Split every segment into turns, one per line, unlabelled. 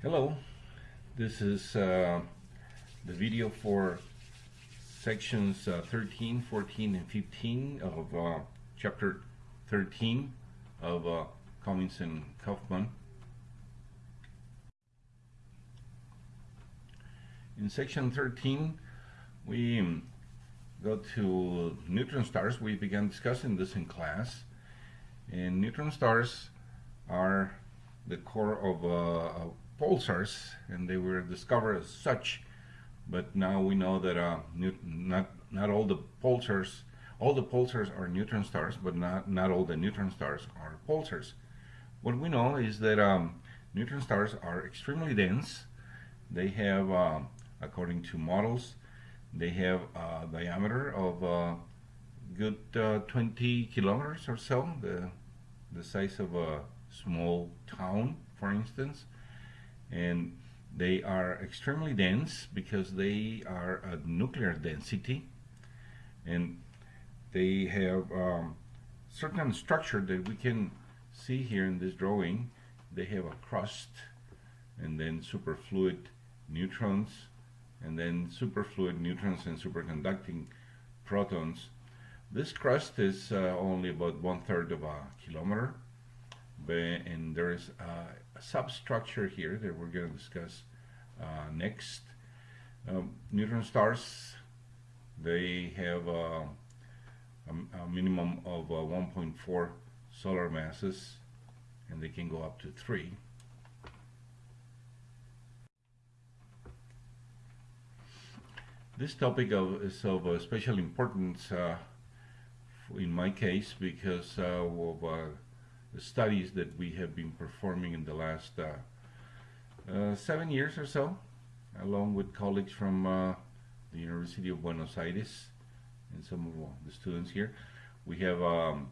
Hello, this is uh, the video for sections uh, 13, 14, and 15 of uh, chapter 13 of uh, Comins and Kaufmann. In section 13, we um, go to neutron stars. We began discussing this in class. And neutron stars are the core of uh, pulsars and they were discovered as such. But now we know that uh, not not all the pulsars all the pulsars are neutron stars but not not all the neutron stars are pulsars what we know is that um, neutron stars are extremely dense. They have uh, according to models they have a diameter of uh, good uh, 20 kilometers or so the the size of a small town for instance and they are extremely dense because they are at nuclear density. And they have um, certain structure that we can see here in this drawing. They have a crust and then superfluid neutrons and then superfluid neutrons and superconducting protons. This crust is uh, only about one third of a kilometer and there is a substructure here that we're going to discuss uh, next. Um, neutron stars, they have a, a, a minimum of uh, 1.4 solar masses and they can go up to 3. This topic of, is of uh, special importance uh, in my case because uh, of uh, studies that we have been performing in the last uh, uh, seven years or so, along with colleagues from uh, the University of Buenos Aires and some of the students here. We have, um,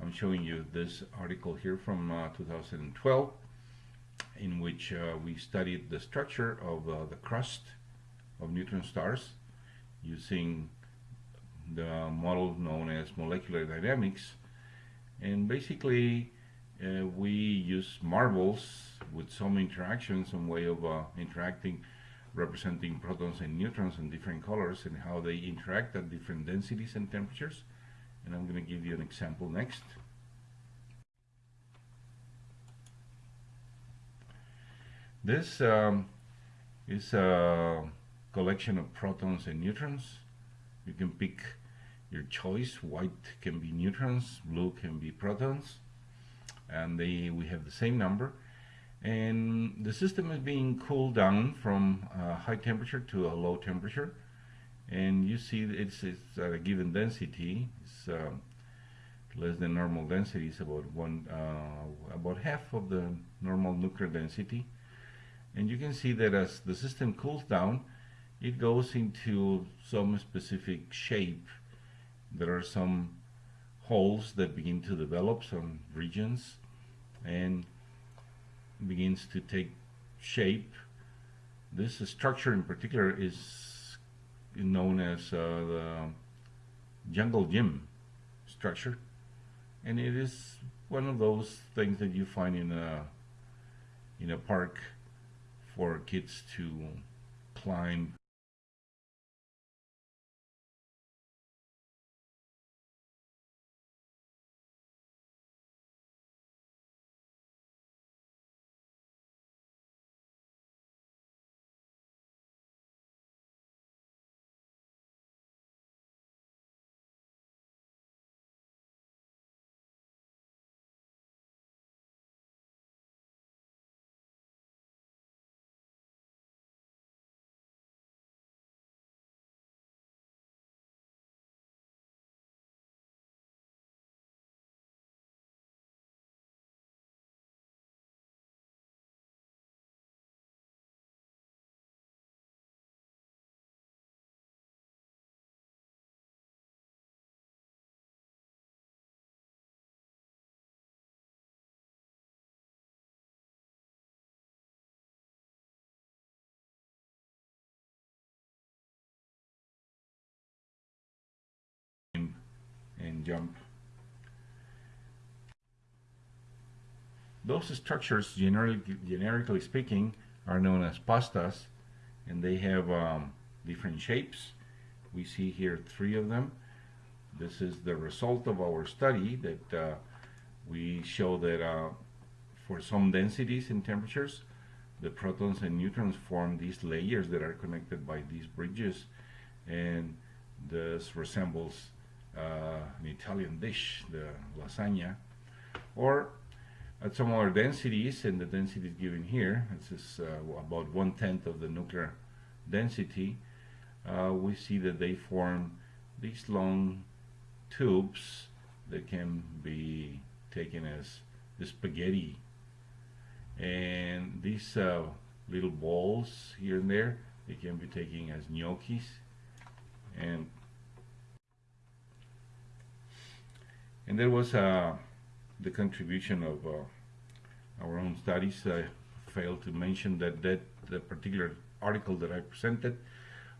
I'm showing you this article here from 2012 in which uh, we studied the structure of uh, the crust of neutron stars using the model known as molecular dynamics and basically uh, we use marbles with some interaction, some way of uh, interacting, representing protons and neutrons in different colors and how they interact at different densities and temperatures. And I'm going to give you an example next. This um, is a collection of protons and neutrons. You can pick your choice. White can be neutrons, blue can be protons, and they we have the same number. And the system is being cooled down from a high temperature to a low temperature. And you see it's, it's at a given density. It's uh, less than normal density. It's about one, uh, about half of the normal nuclear density. And you can see that as the system cools down, it goes into some specific shape there are some holes that begin to develop, some regions, and begins to take shape. This structure in particular is known as uh, the jungle gym structure, and it is one of those things that you find in a in a park for kids to climb jump. Those structures, generally, generically speaking, are known as pastas, and they have um, different shapes. We see here three of them. This is the result of our study that uh, we show that uh, for some densities and temperatures, the protons and neutrons form these layers that are connected by these bridges, and this resembles an Italian dish, the lasagna, or at some other densities, and the density is given here, this is uh, about one-tenth of the nuclear density, uh, we see that they form these long tubes that can be taken as spaghetti. And these uh, little balls here and there they can be taken as gnocchis. And and there was uh, the contribution of uh, our own studies. I failed to mention that that the particular article that I presented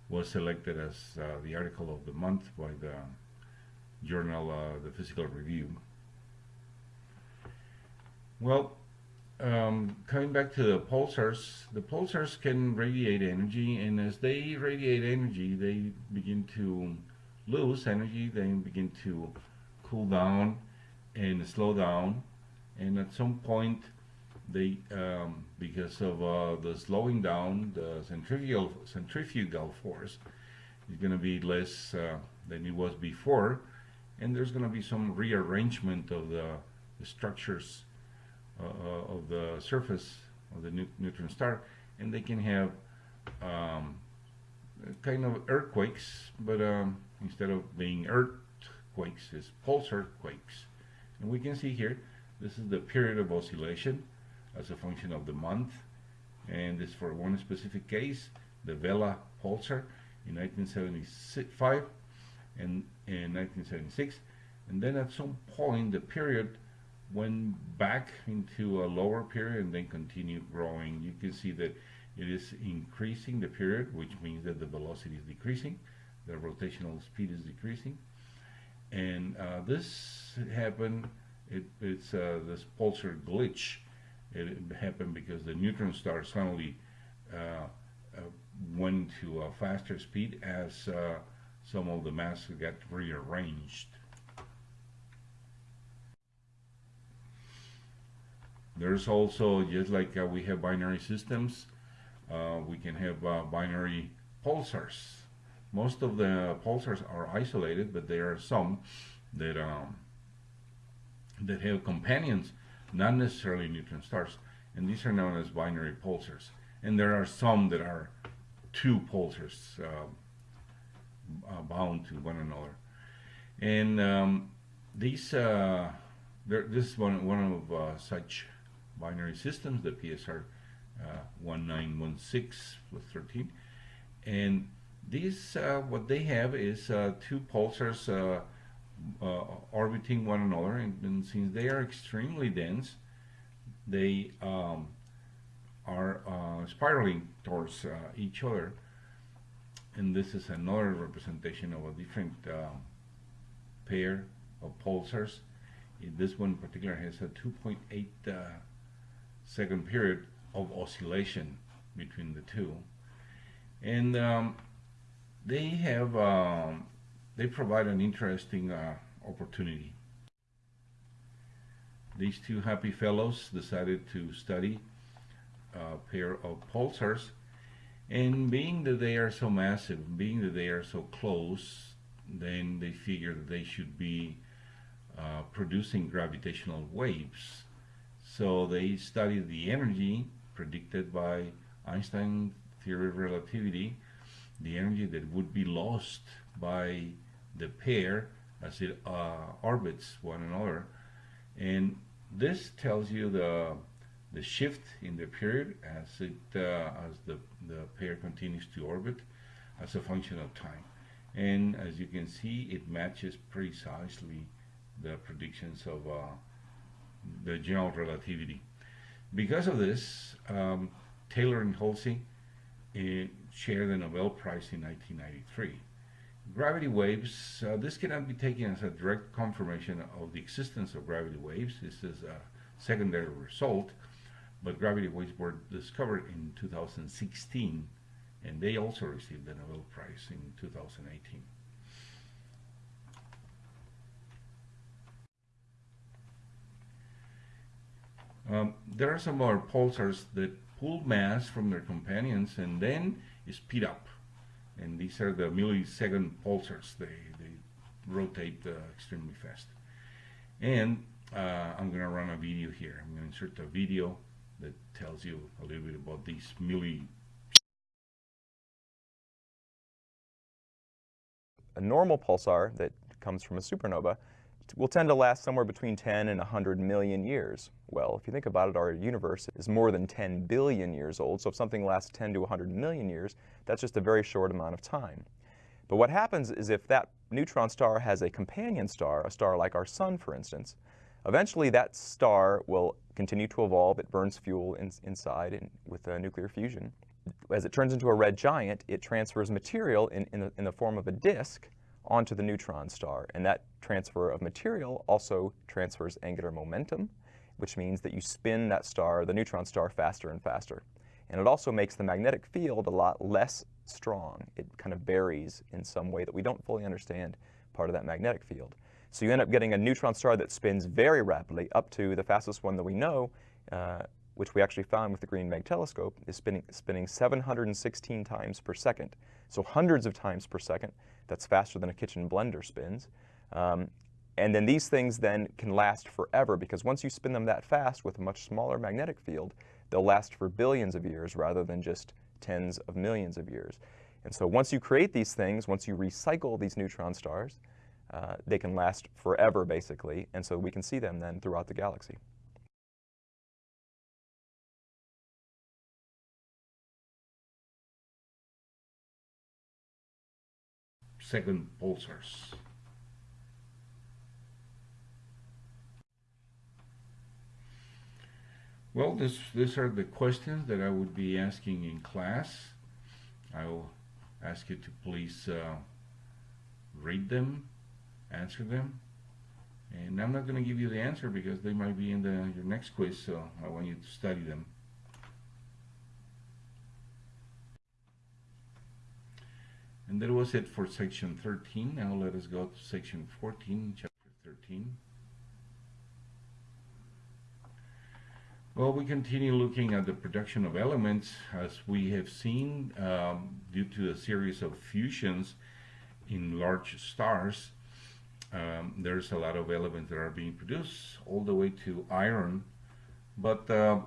was selected as uh, the article of the month by the journal uh, the physical review. Well um, coming back to the pulsars, the pulsars can radiate energy, and as they radiate energy, they begin to lose energy, they begin to cool down and slow down, and at some point, they um, because of uh, the slowing down, the centrifugal centrifugal force is going to be less uh, than it was before, and there's going to be some rearrangement of the, the structures uh, uh, of the surface of the neutron star and they can have um, kind of earthquakes but um, instead of being earthquakes it's pulsar quakes and we can see here this is the period of oscillation as a function of the month and this for one specific case the Vela pulsar in 1975 and in 1976 and then at some point the period went back into a lower period and then continued growing. You can see that it is increasing the period, which means that the velocity is decreasing, the rotational speed is decreasing. And uh, this happened, it, it's uh, this pulsar glitch. It happened because the neutron star suddenly uh, uh went to a faster speed as uh, some of the mass got rearranged. There's also, just like we have binary systems, we can have binary pulsars. Most of the pulsars are isolated, but there are some that um, that have companions, not necessarily neutron stars, and these are known as binary pulsars. And there are some that are two pulsars uh, uh, bound to one another. And um, these, uh, there, this is one, one of such binary systems, the PSR uh, 1916 plus 13. And these, uh, what they have is uh, two pulsars uh, uh, orbiting one another, and, and, since they are extremely dense, they um, are uh, spiraling towards each other. And this is another representation of a different pair of pulsars. This one in particular has a 2.8 second period of oscillation between the two. And um, they have, um, they provide an interesting uh, opportunity. These two happy fellows decided to study a pair of pulsars and being that they are so massive, being that they are so close, then they figure that they should be uh, producing gravitational waves so they studied the energy predicted by Einstein's theory of relativity, the energy that would be lost by the pair as it uh, orbits one another. And this tells you the the shift in the period as it uh, as the the pair continues to orbit as a function of time. And as you can see, it matches precisely the predictions of uh, the general relativity. Because of this, um, Taylor and Hulse uh, shared the Nobel Prize in 1993. Gravity waves, uh, this cannot be taken as a direct confirmation of the existence of gravity waves. This is a secondary result. but gravity waves were discovered in 2016, and they also received the Nobel Prize in 2018. Um, there are some more pulsars that pull mass from their companions and then speed up. And these are the millisecond pulsars. They, they rotate uh, extremely fast. And uh, I'm going to run a video here. I'm going to insert a video that tells you a little bit about these milli.
A normal pulsar that comes from a supernova will tend to last somewhere between 10 and 100 million years. Well, if you think about it, our universe is more than 10 billion years old, so if something lasts 10 to 100 million years, that's just a very short amount of time. But what happens is if that neutron star has a companion star, a star like our sun, for instance, eventually that star will continue to evolve. It burns fuel in, inside in, with nuclear fusion. As it turns into a red giant, it transfers material in, in, the, in the form of a disk onto the neutron star. And that transfer of material also transfers angular momentum, which means that you spin that star, the neutron star, faster and faster. And it also makes the magnetic field a lot less strong. It kind of varies in some way that we don't fully understand part of that magnetic field. So you end up getting a neutron star that spins very rapidly up to the fastest one that we know, uh, which we actually found with the Green Bank telescope, is spinning, spinning 716 times per second. So hundreds of times per second. That's faster than a kitchen blender spins. Um, and then these things then can last forever because once you spin them that fast with a much smaller magnetic field, they'll last for billions of years rather than just tens of millions of years. And so once you create these things, once you recycle these neutron stars, uh, they can last forever basically, and so we can see them then throughout the galaxy.
Second pulsars. Well, this, these are the questions that I would be asking in class. I will ask you to please uh, read them, answer them. And I'm not going to give you the answer because they might be in the, your next quiz, so I want you to study them. And that was it for section 13. Now let us go to section 14, chapter 13. Well, we continue looking at the production of elements as we have seen um, due to a series of fusions in large stars. Um, there's a lot of elements that are being produced all the way to iron, but uh,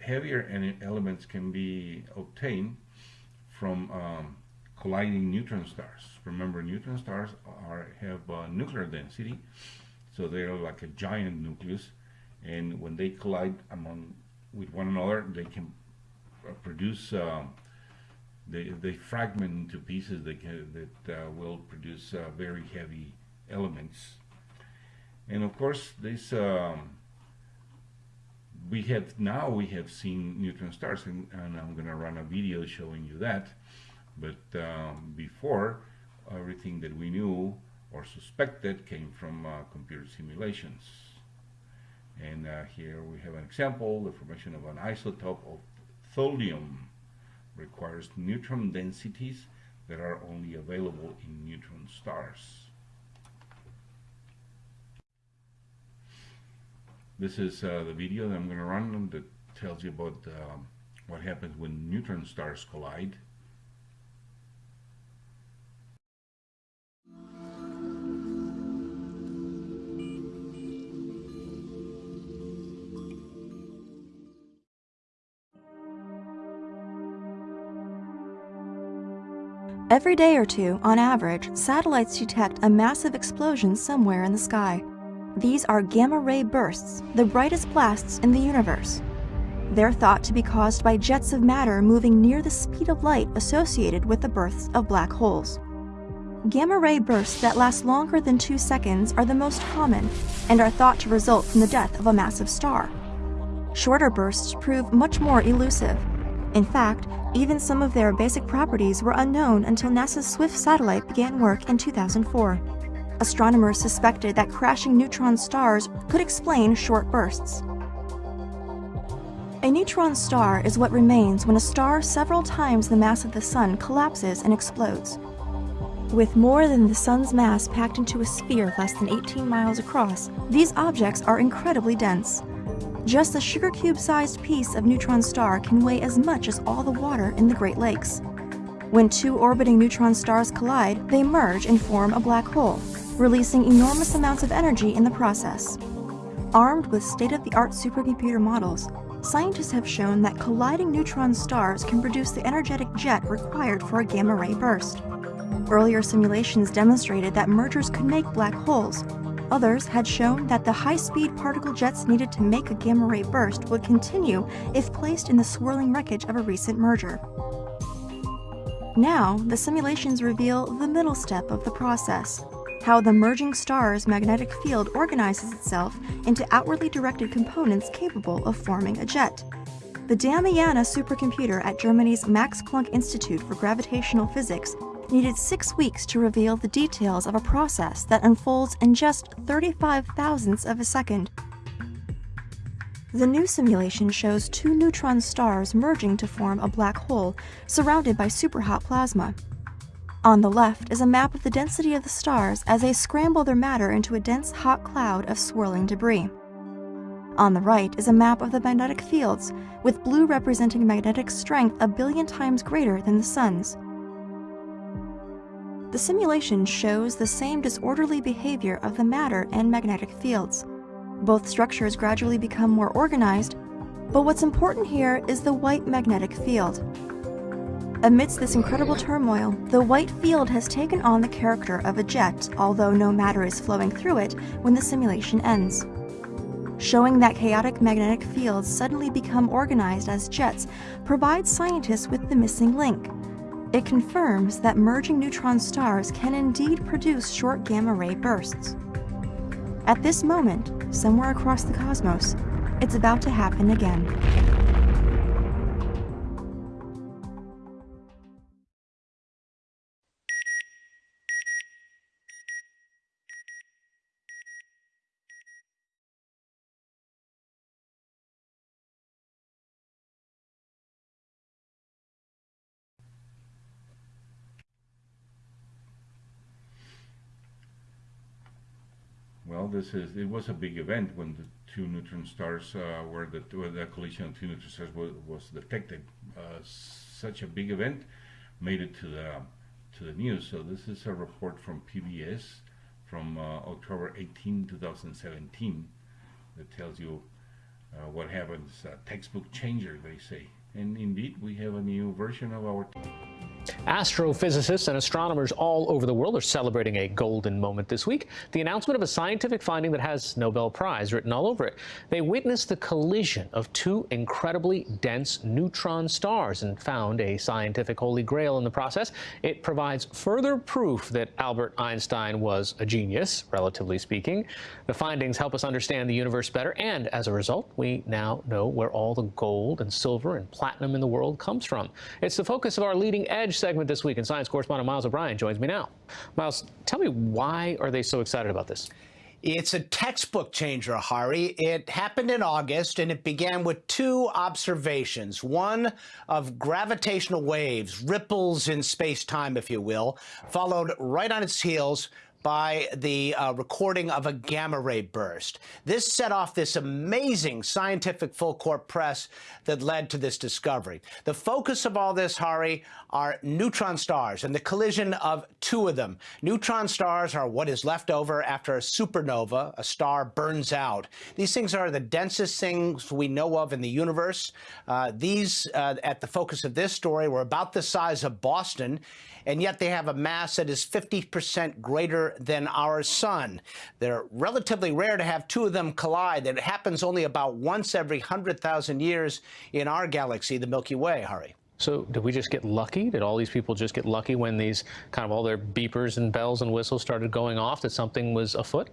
heavier elements can be obtained from um, colliding neutron stars. Remember, neutron stars are have nuclear density, so they're like a giant nucleus and when they collide among with one another they can uh, produce uh, they, they fragment into pieces that, can, that uh, will produce uh, very heavy elements and of course this um, we have now we have seen neutron stars and, and I'm gonna run a video showing you that but um, before everything that we knew or suspected came from uh, computer simulations and uh, here we have an example, the formation of an isotope of thulium requires neutron densities that are only available in neutron stars. This is uh, the video that I'm going to run that tells you about um, what happens when neutron stars collide.
Every day or two, on average, satellites detect a massive explosion somewhere in the sky. These are gamma ray bursts, the brightest blasts in the universe. They're thought to be caused by jets of matter moving near the speed of light associated with the births of black holes. Gamma ray bursts that last longer than two seconds are the most common and are thought to result from the death of a massive star. Shorter bursts prove much more elusive. In fact, even some of their basic properties were unknown until NASA's SWIFT satellite began work in 2004. Astronomers suspected that crashing neutron stars could explain short bursts. A neutron star is what remains when a star several times the mass of the Sun collapses and explodes. With more than the Sun's mass packed into a sphere less than 18 miles across, these objects are incredibly dense. Just a sugar cube sized piece of neutron star can weigh as much as all the water in the Great Lakes. When two orbiting neutron stars collide, they merge and form a black hole, releasing enormous amounts of energy in the process. Armed with state of the art supercomputer models, scientists have shown that colliding neutron stars can produce the energetic jet required for a gamma ray burst. Earlier simulations demonstrated that mergers could make black holes. Others had shown that the high-speed particle jets needed to make a gamma ray burst would continue if placed in the swirling wreckage of a recent merger. Now, the simulations reveal the middle step of the process, how the merging star's magnetic field organizes itself into outwardly directed components capable of forming a jet. The Damiana supercomputer at Germany's Max Planck Institute for Gravitational Physics needed six weeks to reveal the details of a process that unfolds in just 35 thousandths of a second. The new simulation shows two neutron stars merging to form a black hole surrounded by superhot plasma. On the left is a map of the density of the stars as they scramble their matter into a dense hot cloud of swirling debris. On the right is a map of the magnetic fields, with blue representing magnetic strength a billion times greater than the Sun's. The simulation shows the same disorderly behavior of the matter and magnetic fields. Both structures gradually become more organized, but what's important here is the white magnetic field. Amidst this incredible turmoil, the white field has taken on the character of a jet, although no matter is flowing through it when the simulation ends. Showing that chaotic magnetic fields suddenly become organized as jets provides scientists with the missing link, it confirms that merging neutron stars can indeed produce short gamma ray bursts. At this moment, somewhere across the cosmos, it's about to happen again.
Well, this is it was a big event when the two neutron stars uh, were the, the collision of two neutron stars was, was detected. Uh, such a big event made it to the to the news. So this is a report from PBS from uh, October 18, 2017, that tells you uh, what happens. textbook changer, they say. And indeed, we have a new version of our.
Astrophysicists and astronomers all over the world are celebrating a golden moment this week, the announcement of a scientific finding that has Nobel Prize written all over it. They witnessed the collision of two incredibly dense neutron stars and found a scientific holy grail in the process. It provides further proof that Albert Einstein was a genius, relatively speaking. The findings help us understand the universe better, and as a result, we now know where all the gold and silver and platinum in the world comes from. It's the focus of our leading edge segment this week, and science correspondent Miles O'Brien joins me now. Miles, tell me why are they so excited about this?
It's a textbook changer, Hari. It happened in August, and it began with two observations. One of gravitational waves, ripples in space-time, if you will, followed right on its heels by the uh, recording of a gamma ray burst. This set off this amazing scientific full court press that led to this discovery. The focus of all this, Hari, are neutron stars and the collision of two of them. Neutron stars are what is left over after a supernova, a star burns out. These things are the densest things we know of in the universe. Uh, these, uh, at the focus of this story, were about the size of Boston and yet they have a mass that is 50% greater than our sun. They're relatively rare to have two of them collide. It happens only about once every 100,000 years in our galaxy, the Milky Way, Hari.
So did we just get lucky? Did all these people just get lucky when these kind of all their beepers and bells and whistles started going off that something was afoot?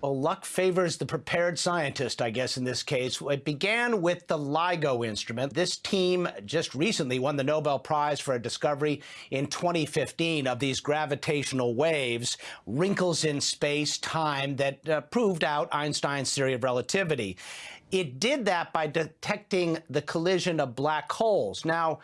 Well, luck favors the prepared scientist, I guess, in this case. It began with the LIGO instrument. This team just recently won the Nobel Prize for a discovery in 2015 of these gravitational waves, wrinkles in space time that uh, proved out Einstein's theory of relativity. It did that by detecting the collision of black holes. Now,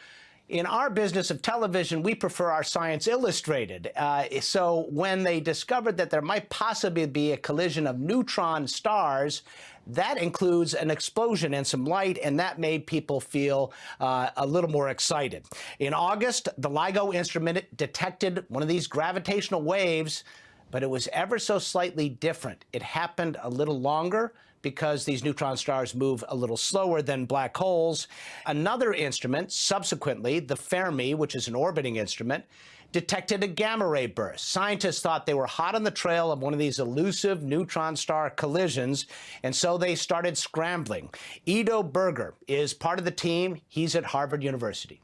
in our business of television, we prefer our science illustrated. Uh, so when they discovered that there might possibly be a collision of neutron stars, that includes an explosion and some light, and that made people feel uh, a little more excited. In August, the LIGO instrument detected one of these gravitational waves, but it was ever so slightly different. It happened a little longer, because these neutron stars move a little slower than black holes. Another instrument, subsequently, the Fermi, which is an orbiting instrument, detected a gamma ray burst. Scientists thought they were hot on the trail of one of these elusive neutron star collisions, and so they started scrambling. Edo Berger is part of the team. He's at Harvard University.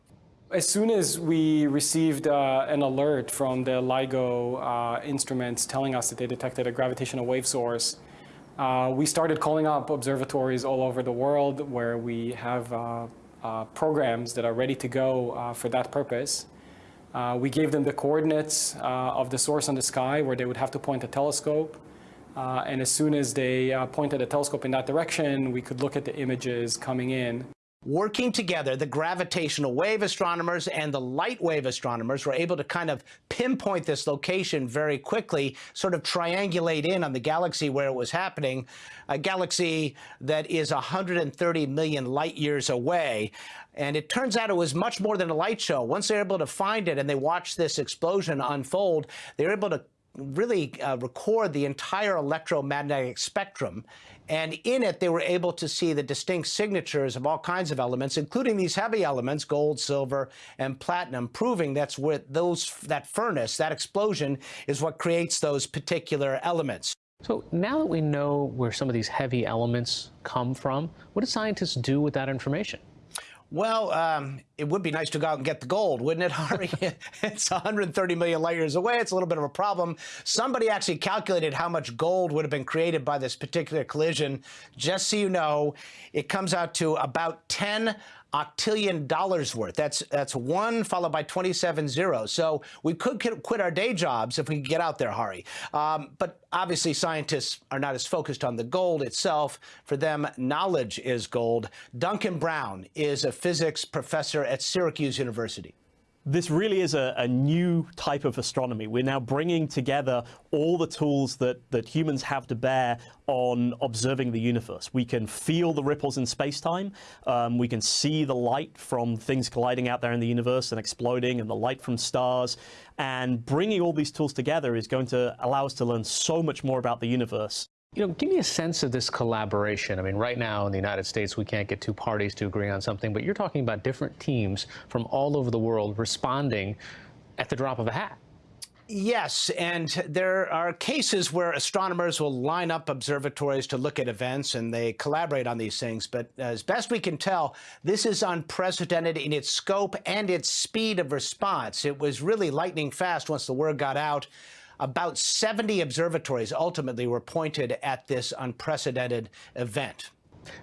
As soon as we received uh, an alert from the LIGO uh, instruments telling us that they detected a gravitational wave source, uh, we started calling up observatories all over the world where we have uh, uh, programs that are ready to go uh, for that purpose. Uh, we gave them the coordinates uh, of the source on the sky where they would have to point a telescope. and as soon as they pointed a telescope in that direction, we could look at the images coming in.
Working together, the gravitational wave astronomers and the light wave astronomers were able to kind of pinpoint this location very quickly, sort of triangulate in on the galaxy where it was happening, a galaxy that is 130 million light years away. And it turns out it was much more than a light show. Once they were able to find it and they watched this explosion unfold, they were able to really uh, record the entire electromagnetic spectrum. And in it, they were able to see the distinct signatures of all kinds of elements, including these heavy elements, gold, silver, and platinum, proving that's what those, that furnace, that explosion, is what creates those particular elements.
So now that we know where some of these heavy elements come from, what do scientists do with that information?
Well, um, it would be nice to go out and get the gold, wouldn't it, Hari? it's 130 million light years away. It's a little bit of a problem. Somebody actually calculated how much gold would have been created by this particular collision. Just so you know, it comes out to about 10 octillion dollars worth. That's that's one followed by 27 zeros. So we could quit our day jobs if we could get out there, Hari. Um, but obviously, scientists are not as focused on the gold itself. For them, knowledge is gold. Duncan Brown is a physics professor at Syracuse University
this really is a, a, new type of astronomy. We're now bringing together all the tools that, that humans have to bear on observing the universe. We can feel the ripples in space-time. Um, we can see the light from things colliding out there in the universe and exploding and the light from stars. And bringing all these tools together is going to allow us to learn so much more about the universe.
You know, give me a sense of this collaboration. I mean, right now in the United States, we can't get two parties to agree on something, but you're talking about different teams from all over the world responding at the drop of a hat.
Yes, and there are cases where astronomers will line up observatories to look at events and they collaborate on these things. But as best we can tell, this is unprecedented in its scope and its speed of response. It was really lightning fast once the word got out. About 70 observatories ultimately were pointed at this unprecedented event.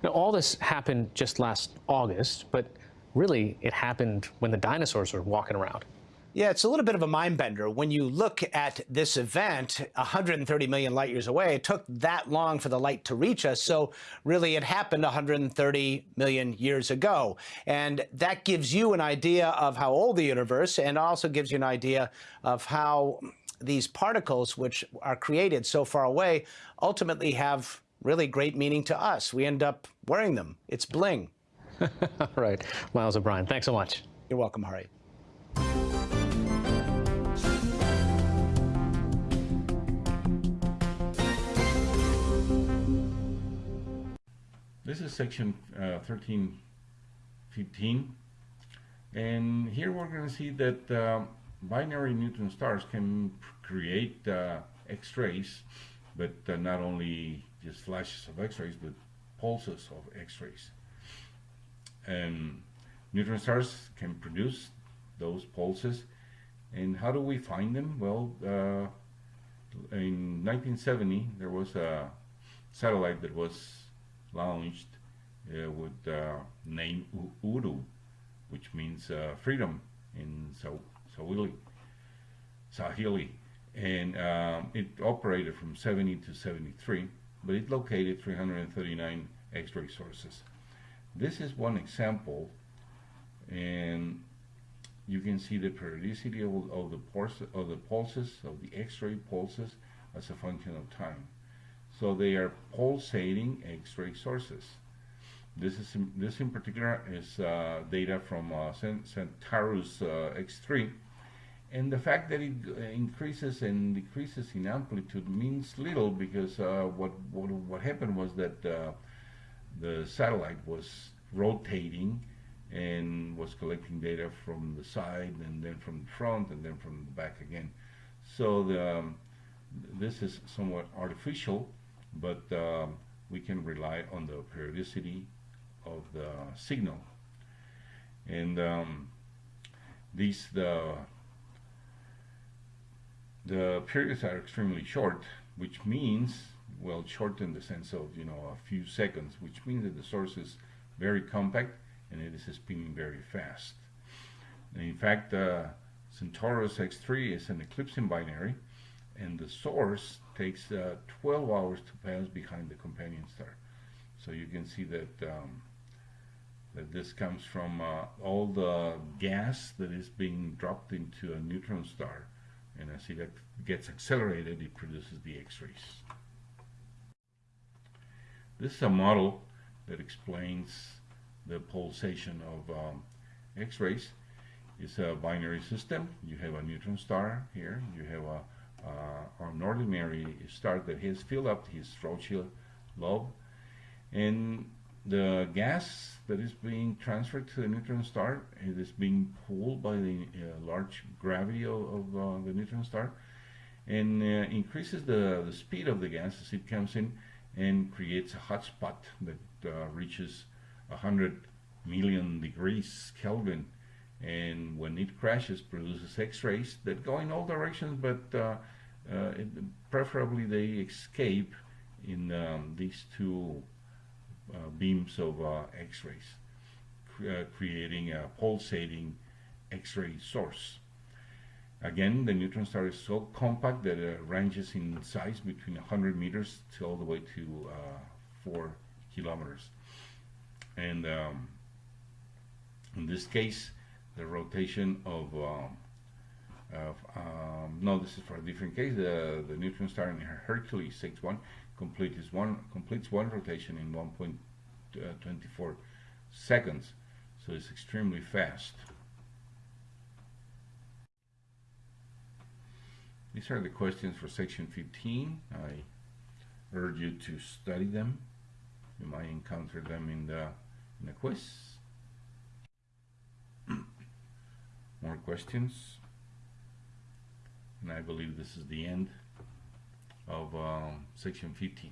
Now, all this happened just last August, but really it happened when the dinosaurs were walking around.
Yeah, it's a little bit of a mind bender. When you look at this event, 130 million light years away, it took that long for the light to reach us. So really it happened 130 million years ago. And that gives you an idea of how old the universe and also gives you an idea of how these particles, which are created so far away, ultimately have really great meaning to us. We end up wearing them. It's bling.
All right. Miles O'Brien, thanks so much.
You're welcome, Hari.
This is section uh, 1315 and here we're going to see that uh, binary neutron stars can create uh, X-rays, but uh, not only just flashes of X-rays, but pulses of X-rays. And neutron stars can produce those pulses. And how do we find them? Well, uh, in 1970, there was a satellite that was launched uh, with the name U- Uhuru, which means uh, freedom in Sa- Swahili. Swahili. And um, it operated from 70 to 73, but it located 339 X-ray sources. This is one example, and you can see the periodicity of, of the pulse, of the pulses of the X-ray pulses as a function of time. So they are pulsating X-ray sources. This is in, this in particular is uh, data from uh, Centaurus uh, X3, and the fact that it uh, increases and decreases in amplitude means little because uh, what, what what happened was that uh, the satellite was rotating and was collecting data from the side and then from the front and then from the back again. So the, um, this is somewhat artificial, but um, we can rely on the periodicity of the signal. And um, these the the periods are extremely short, which means well short in the sense of you know a few seconds, which means that the source is very compact and it is spinning very fast. And in fact, uh, Centaurus X3 is an eclipsing binary, and the source takes uh, 12 hours to pass behind the companion star. So you can see that um, that this comes from uh, all the gas that is being dropped into a neutron star, and as it gets accelerated, it produces the X-rays. This is a model that explains the pulsation of um, X-rays. It's a binary system. You have a neutron star here. You have a uh, an ordinary star that has filled up his Rothschild lobe, and the gas that is being transferred to the neutron star it is being pulled by the uh, large gravity of, of uh, the neutron star and uh, increases the, the speed of the gas as it comes in and creates a hot spot that uh, reaches 100 million degrees Kelvin. And when it crashes produces x-rays that go in all directions but uh, uh, it, preferably they escape in um, these two beams of uh, x-rays cre uh, creating a pulsating x-ray source. Again the neutron star is so compact that it ranges in size between 100 meters to all the way to 4 kilometers. And um, in this case the rotation of, um, of um, no this is for a different case. The, the neutron star in Hercules X-1 completes one completes one rotation in 1.24 uh, seconds so it's extremely fast. These are the questions for section 15 I urge you to study them. You might encounter them in the in the quiz. More questions? And I believe this is the end of um, section 15